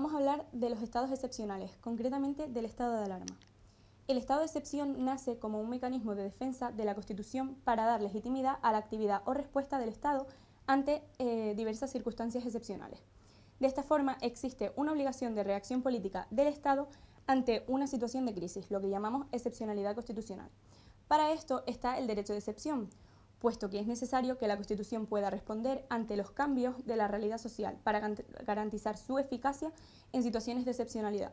vamos a hablar de los estados excepcionales, concretamente del estado de alarma. El estado de excepción nace como un mecanismo de defensa de la Constitución para dar legitimidad a la actividad o respuesta del Estado ante eh, diversas circunstancias excepcionales. De esta forma, existe una obligación de reacción política del Estado ante una situación de crisis, lo que llamamos excepcionalidad constitucional. Para esto está el derecho de excepción, puesto que es necesario que la Constitución pueda responder ante los cambios de la realidad social para garantizar su eficacia en situaciones de excepcionalidad.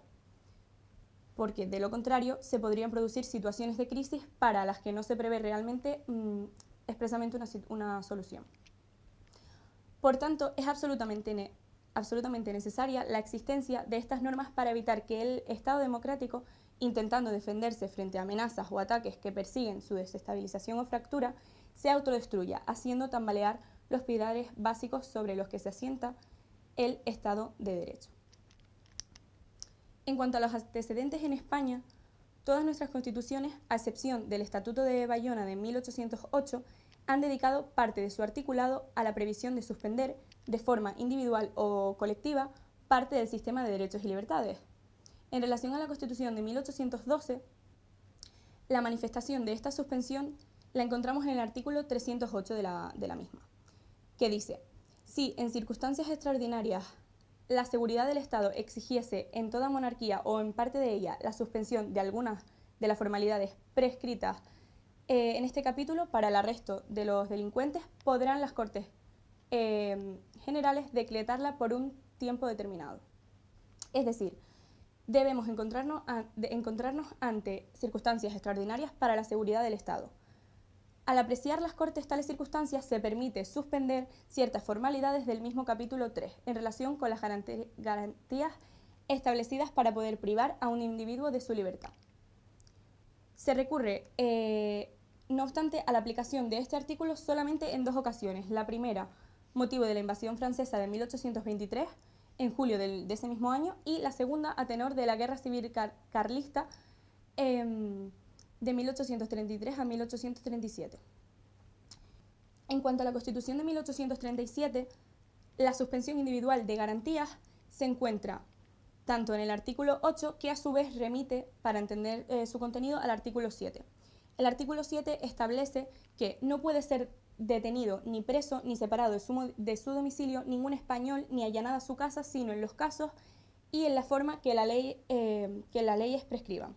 Porque de lo contrario se podrían producir situaciones de crisis para las que no se prevé realmente mm, expresamente una, solución. Por tanto, es absolutamente absolutamente necesaria la existencia de estas normas para evitar que el Estado democrático, intentando defenderse frente a amenazas o ataques que persiguen su desestabilización o fractura, se autodestruya, haciendo tambalear los pilares básicos sobre los que se asienta el Estado de Derecho. En cuanto a los antecedentes en España, todas nuestras constituciones, a excepción del Estatuto de Bayona de 1808, han dedicado parte de su articulado a la previsión de suspender de forma individual o colectiva, parte del sistema de derechos y libertades. En relación a la Constitución de 1812, la manifestación de esta suspensión la encontramos en el artículo 308 de la, de la misma, que dice, si en circunstancias extraordinarias la seguridad del Estado exigiese en toda monarquía o en parte de ella la suspensión de algunas de las formalidades prescritas eh, en este capítulo, para el arresto de los delincuentes, podrán las Cortes eh, generales decretarla por un tiempo determinado. Es decir, debemos encontrarnos, encontrarnos ante circunstancias extraordinarias para la seguridad del Estado. Al apreciar las Cortes tales circunstancias, se permite suspender ciertas formalidades del mismo capítulo 3 en relación con las garantías establecidas para poder privar a un individuo de su libertad. Se recurre, eh, no obstante, a la aplicación de este artículo solamente en dos ocasiones. La primera, motivo de la invasión francesa de 1823, en julio de ese mismo año, y la segunda a tenor de la Guerra Civil Carlista em, de 1833 a 1837. En cuanto a la Constitución de 1837, la suspensión individual de garantías se encuentra tanto en el artículo 8, que a su vez remite, para entender eh, su contenido, al artículo 7. El artículo 7 establece que no puede ser detenido, ni preso, ni separado de su, de su domicilio ningún español, ni allanada su casa, sino en los casos y en la forma que la ley, eh, que la ley prescriba.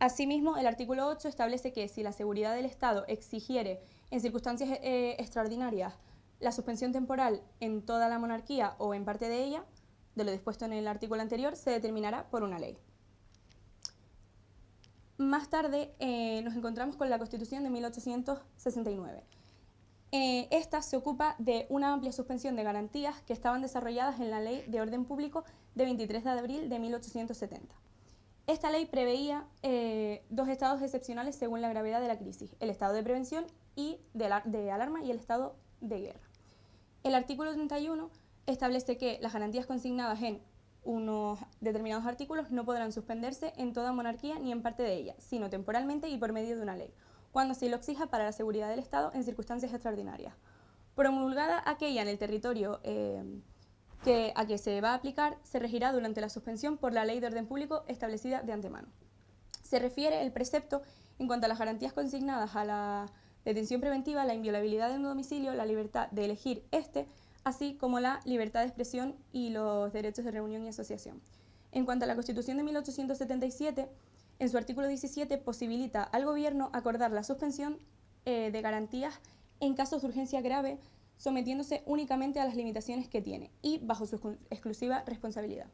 Asimismo, el artículo 8 establece que si la seguridad del Estado exigiere en circunstancias eh, extraordinarias la suspensión temporal en toda la monarquía o en parte de ella, de lo dispuesto en el artículo anterior, se determinará por una ley. Más tarde eh, nos encontramos con la Constitución de 1869. Eh, esta se ocupa de una amplia suspensión de garantías que estaban desarrolladas en la Ley de Orden Público de 23 de abril de 1870. Esta ley preveía eh, dos estados excepcionales según la gravedad de la crisis, el estado de prevención y de, alarma y el estado de guerra. El artículo 31 establece que las garantías consignadas en unos determinados artículos no podrán suspenderse en toda monarquía ni en parte de ella, sino temporalmente y por medio de una ley cuando se lo exija para la seguridad del Estado en circunstancias extraordinarias. Promulgada aquella en el territorio eh, que, a que se va a aplicar, se regirá durante la suspensión por la ley de orden público establecida de antemano. Se refiere el precepto en cuanto a las garantías consignadas a la detención preventiva, la inviolabilidad de un domicilio, la libertad de elegir este, así como la libertad de expresión y los derechos de reunión y asociación. En cuanto a la Constitución de 1877, en su artículo 17 posibilita al Gobierno acordar la suspensión eh, de garantías en casos de urgencia grave, sometiéndose únicamente a las limitaciones que tiene y bajo su exclusiva responsabilidad.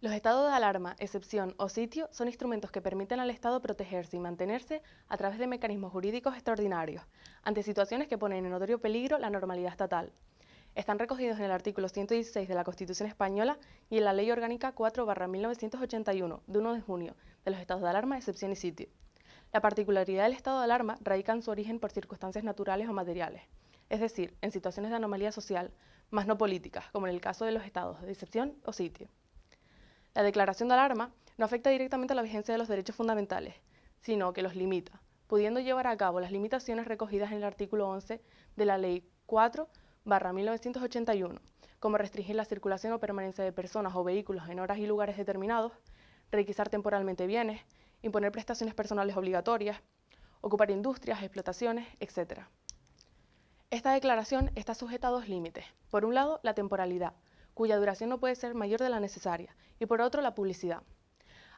Los estados de alarma, excepción o sitio son instrumentos que permiten al Estado protegerse y mantenerse a través de mecanismos jurídicos extraordinarios ante situaciones que ponen en notorio peligro la normalidad estatal, están recogidos en el artículo 116 de la Constitución Española y en la Ley Orgánica 4-1981, de 1 de junio, de los estados de alarma, excepción y sitio. La particularidad del estado de alarma radica en su origen por circunstancias naturales o materiales, es decir, en situaciones de anomalía social, más no políticas, como en el caso de los estados de excepción o sitio. La declaración de alarma no afecta directamente a la vigencia de los derechos fundamentales, sino que los limita, pudiendo llevar a cabo las limitaciones recogidas en el artículo 11 de la Ley 4 barra 1981, como restringir la circulación o permanencia de personas o vehículos en horas y lugares determinados, requisar temporalmente bienes, imponer prestaciones personales obligatorias, ocupar industrias, explotaciones, etc. Esta declaración está sujeta a dos límites. Por un lado, la temporalidad, cuya duración no puede ser mayor de la necesaria, y por otro, la publicidad.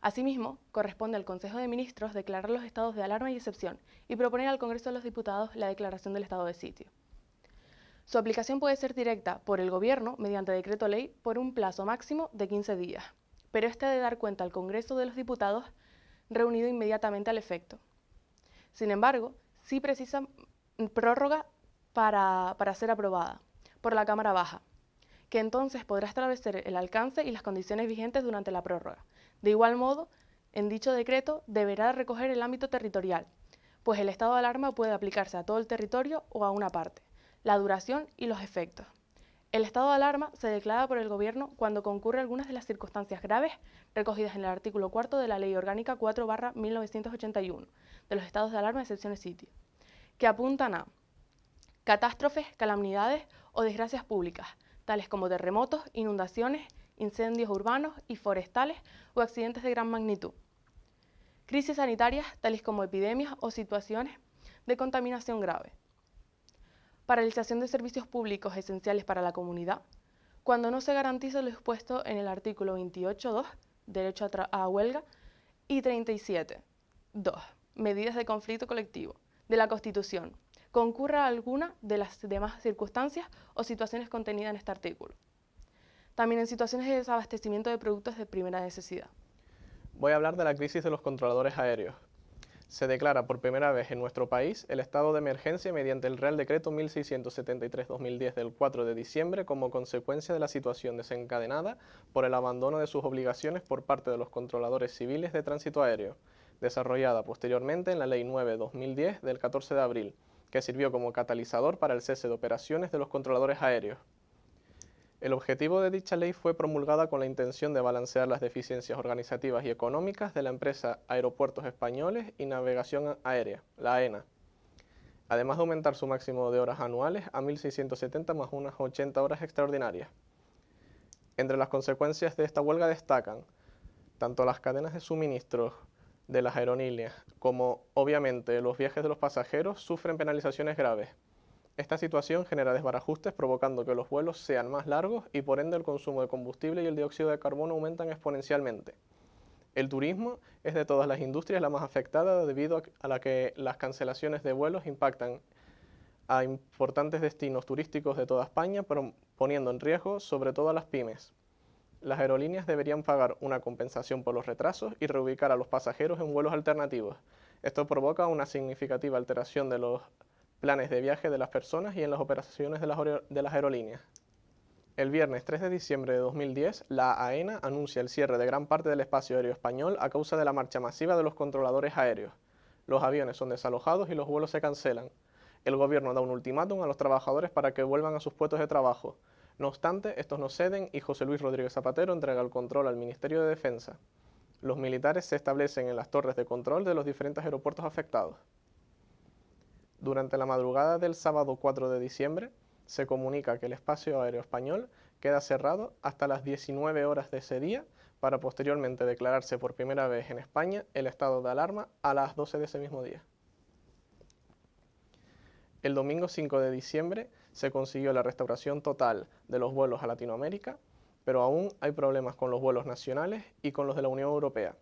Asimismo, corresponde al Consejo de Ministros declarar los estados de alarma y excepción y proponer al Congreso de los Diputados la declaración del estado de sitio. Su aplicación puede ser directa por el Gobierno mediante decreto ley por un plazo máximo de 15 días, pero este de dar cuenta al Congreso de los Diputados reunido inmediatamente al efecto. Sin embargo, sí precisa prórroga para, para ser aprobada por la Cámara Baja, que entonces podrá establecer el alcance y las condiciones vigentes durante la prórroga, de igual modo, en dicho decreto deberá recoger el ámbito territorial, pues el estado de alarma puede aplicarse a todo el territorio o a una parte, la duración y los efectos. El estado de alarma se declara por el Gobierno cuando concurre algunas de las circunstancias graves recogidas en el artículo 4 de la Ley Orgánica 4-1981 de los estados de alarma de excepciones sitio, que apuntan a catástrofes, calamidades o desgracias públicas, tales como terremotos, inundaciones, incendios urbanos y forestales o accidentes de gran magnitud. Crisis sanitarias tales como epidemias o situaciones de contaminación grave. Paralización de servicios públicos esenciales para la comunidad, cuando no se garantiza lo expuesto en el artículo 28.2, derecho a, a, huelga, y 37.2, medidas de conflicto colectivo, de la Constitución, concurra alguna de las demás circunstancias o situaciones contenidas en este artículo también en situaciones de desabastecimiento de productos de primera necesidad. Voy a hablar de la crisis de los controladores aéreos. Se declara por primera vez en nuestro país el estado de emergencia mediante el Real Decreto 1673-2010 del 4 de diciembre como consecuencia de la situación desencadenada por el abandono de sus obligaciones por parte de los controladores civiles de tránsito aéreo, desarrollada posteriormente en la Ley 9-2010 del 14 de abril, que sirvió como catalizador para el cese de operaciones de los controladores aéreos. El objetivo de dicha ley fue promulgada con la intención de balancear las deficiencias organizativas y económicas de la empresa Aeropuertos Españoles y Navegación Aérea, la AENA, además de aumentar su máximo de horas anuales a 1.670 más unas 80 horas extraordinarias. Entre las consecuencias de esta huelga destacan tanto las cadenas de suministros de las aerolíneas como, obviamente, los viajes de los pasajeros sufren penalizaciones graves, esta situación genera desbarajustes provocando que los vuelos sean más largos y por ende el consumo de combustible y el dióxido de carbono aumentan exponencialmente. El turismo es de todas las industrias la más afectada debido a la que las cancelaciones de vuelos impactan a importantes destinos turísticos de toda España, poniendo en riesgo sobre todo a las pymes. Las aerolíneas deberían pagar una compensación por los retrasos y reubicar a los pasajeros en vuelos alternativos. Esto provoca una significativa alteración de los planes de viaje de las personas y en las operaciones de las, aerolíneas. El viernes 3 de diciembre de 2010, la AENA anuncia el cierre de gran parte del espacio aéreo español a causa de la marcha masiva de los controladores aéreos. Los aviones son desalojados y los vuelos se cancelan. El gobierno da un ultimátum a los trabajadores para que vuelvan a sus puestos de trabajo. No obstante, estos no ceden y José Luis Rodríguez Zapatero entrega el control al Ministerio de Defensa. Los militares se establecen en las torres de control de los diferentes aeropuertos afectados. Durante la madrugada del sábado 4 de diciembre, se comunica que el espacio aéreo español queda cerrado hasta las 19 horas de ese día para posteriormente declararse por primera vez en España el estado de alarma a las 12 de ese mismo día. El domingo 5 de diciembre se consiguió la restauración total de los vuelos a Latinoamérica, pero aún hay problemas con los vuelos nacionales y con los de la Unión Europea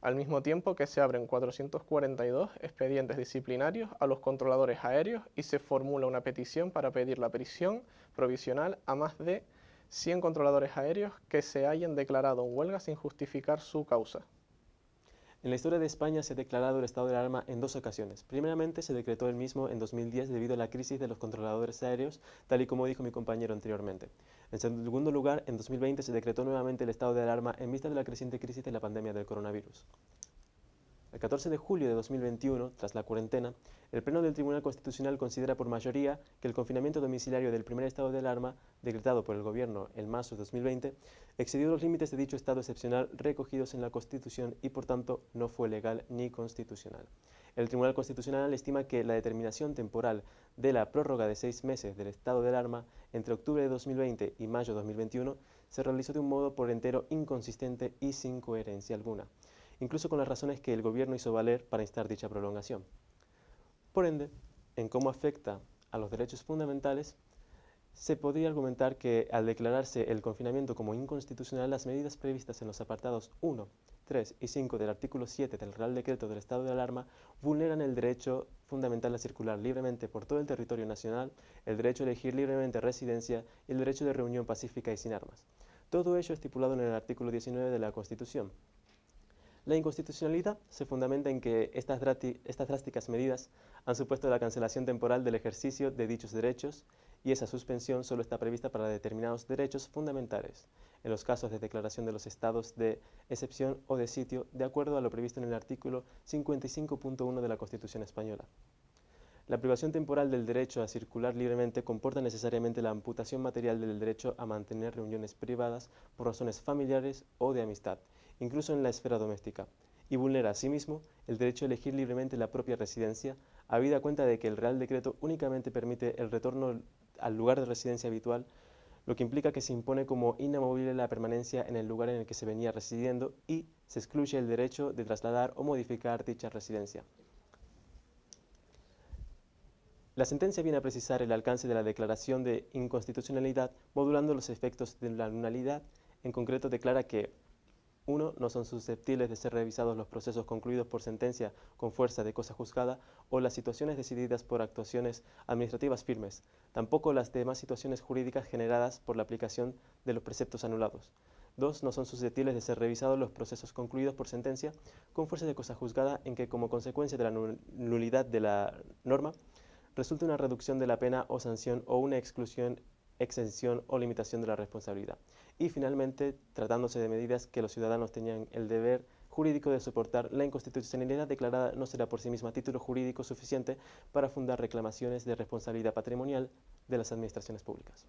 al mismo tiempo que se abren 442 expedientes disciplinarios a los controladores aéreos y se formula una petición para pedir la prisión provisional a más de 100 controladores aéreos que se hayan declarado en huelga sin justificar su causa. En la historia de España se ha declarado el estado de alarma en dos ocasiones. Primeramente se decretó el mismo en 2010 debido a la crisis de los controladores aéreos, tal y como dijo mi compañero anteriormente. En segundo lugar, en 2020 se decretó nuevamente el estado de alarma en vista de la creciente crisis de la pandemia del coronavirus. El 14 de julio de 2021, tras la cuarentena, el Pleno del Tribunal Constitucional considera por mayoría que el confinamiento domiciliario del primer estado de alarma, decretado por el Gobierno en marzo de 2020, excedió los límites de dicho estado excepcional recogidos en la Constitución y por tanto no fue legal ni constitucional. el Tribunal Constitucional estima que la determinación temporal de la prórroga de seis meses del estado de alarma entre octubre de 2020 y mayo de 2021 se realizó de un modo por entero inconsistente y sin coherencia alguna, incluso con las razones que el gobierno hizo valer para instar dicha prolongación. Por ende, en cómo afecta a los derechos fundamentales, se podría argumentar que al declararse el confinamiento como inconstitucional, las medidas previstas en los apartados 1, 3 y 5 del artículo 7 del Real Decreto del Estado de Alarma vulneran el derecho fundamental a circular libremente por todo el territorio nacional, el derecho a elegir libremente residencia y el derecho de reunión pacífica y sin armas. Todo ello estipulado en el artículo 19 de la Constitución. La inconstitucionalidad se fundamenta en que estas, drásticas medidas han supuesto la cancelación temporal del ejercicio de dichos derechos y esa suspensión solo está prevista para determinados derechos fundamentales, en los casos de declaración de los estados de excepción o de sitio, de acuerdo a lo previsto en el artículo 55.1 de la Constitución española. La privación temporal del derecho a circular libremente comporta necesariamente la amputación material del derecho a mantener reuniones privadas por razones familiares o de amistad, incluso en la esfera doméstica, y vulnera asimismo el derecho a elegir libremente la propia residencia, habida cuenta de que el Real Decreto únicamente permite el retorno al lugar de residencia habitual, lo que implica que se impone como inamovible la permanencia en el lugar en el que se venía residiendo y se excluye el derecho de trasladar o modificar dicha residencia. La sentencia viene a precisar el alcance de la declaración de inconstitucionalidad modulando los efectos de la nulidad. En concreto declara que 1. No son susceptibles de ser revisados los procesos concluidos por sentencia con fuerza de cosa juzgada o las situaciones decididas por actuaciones administrativas firmes, tampoco las demás situaciones jurídicas generadas por la aplicación de los preceptos anulados. 2. No son susceptibles de ser revisados los procesos concluidos por sentencia con fuerza de cosa juzgada en que como consecuencia de la nulidad de la norma resulte una reducción de la pena o sanción o una exclusión exención o limitación de la responsabilidad. Y finalmente, tratándose de medidas que los ciudadanos tenían el deber jurídico de soportar, la inconstitucionalidad declarada no será por sí misma título jurídico suficiente para fundar reclamaciones de responsabilidad patrimonial de las administraciones públicas.